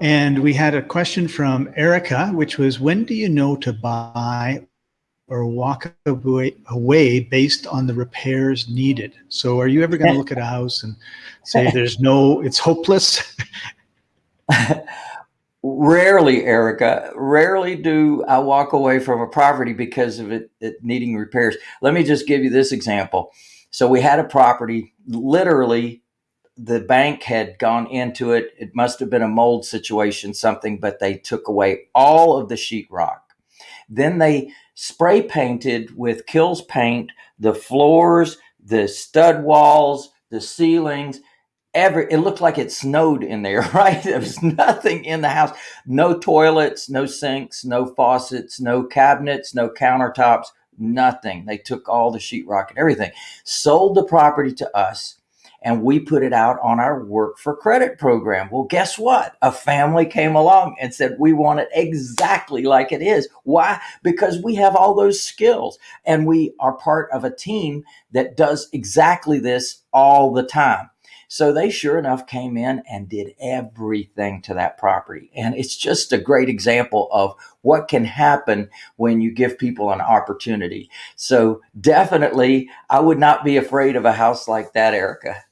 And we had a question from Erica, which was when do you know to buy or walk away, based on the repairs needed? So are you ever going to look at a house and say there's no, it's hopeless? Rarely, Erica. Rarely do I walk away from a property because of it, it needing repairs. Let me just give you this example. So we had a property, literally the bank had gone into it. It must have been a mold situation, something, but they took away all of the sheetrock. Then they spray painted with Kilz paint the floors, the stud walls, the ceilings. Every it looked like it snowed in there, right? There was nothing in the house. No toilets, no sinks, no faucets, no cabinets, no countertops, nothing. They took all the sheetrock and everything. Sold the property to us and we put it out on our work for credit program. Well, guess what? A family came along and said, we want it exactly like it is. Why? Because we have all those skills and we are part of a team that does exactly this all the time. So they sure enough came in and did everything to that property. And it's just a great example of what can happen when you give people an opportunity. So definitely, I would not be afraid of a house like that, Erica.